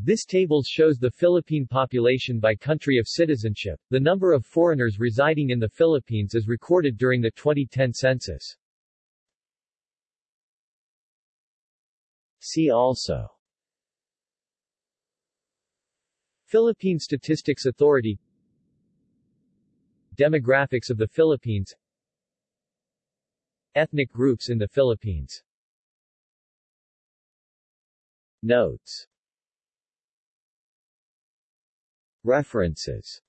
This table shows the Philippine population by country of citizenship. The number of foreigners residing in the Philippines is recorded during the 2010 census. See also. Philippine Statistics Authority. Demographics of the Philippines. Ethnic groups in the Philippines. Notes References